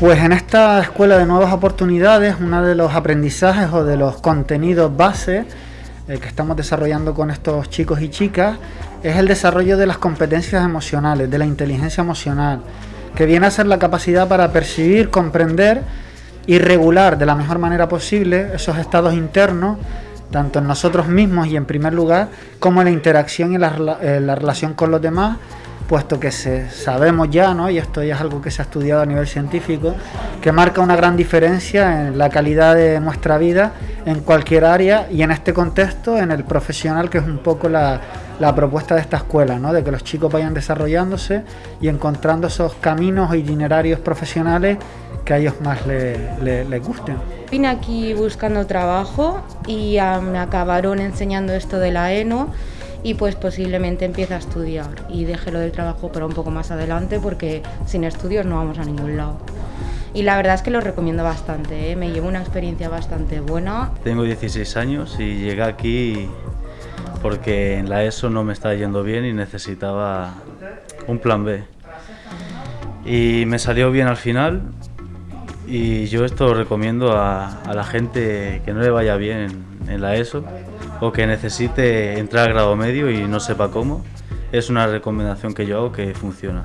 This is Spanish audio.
Pues en esta escuela de nuevas oportunidades, uno de los aprendizajes o de los contenidos base eh, que estamos desarrollando con estos chicos y chicas es el desarrollo de las competencias emocionales, de la inteligencia emocional, que viene a ser la capacidad para percibir, comprender y regular de la mejor manera posible esos estados internos, tanto en nosotros mismos y en primer lugar, como en la interacción y la, eh, la relación con los demás puesto que se, sabemos ya, ¿no? y esto ya es algo que se ha estudiado a nivel científico, que marca una gran diferencia en la calidad de nuestra vida en cualquier área y en este contexto, en el profesional, que es un poco la, propuesta de esta escuela, ¿no? de que los chicos vayan desarrollándose y encontrando esos caminos o itinerarios profesionales que a ellos más les gusten. Vine aquí buscando trabajo y me acabaron enseñando esto de la ENO y pues posiblemente empiece a estudiar y deje lo del trabajo para un poco más adelante porque sin estudios no vamos a ningún lado. Y la verdad es que lo recomiendo bastante, ¿eh? me llevo una experiencia bastante buena. Tengo 16 años y llegué aquí porque en la ESO no me estaba yendo bien y necesitaba un plan B. Y me salió bien al final y yo esto lo recomiendo a, la gente que no le vaya bien en la ESO o que necesite entrar al grado medio y no sepa cómo, es una recomendación que yo hago que funciona.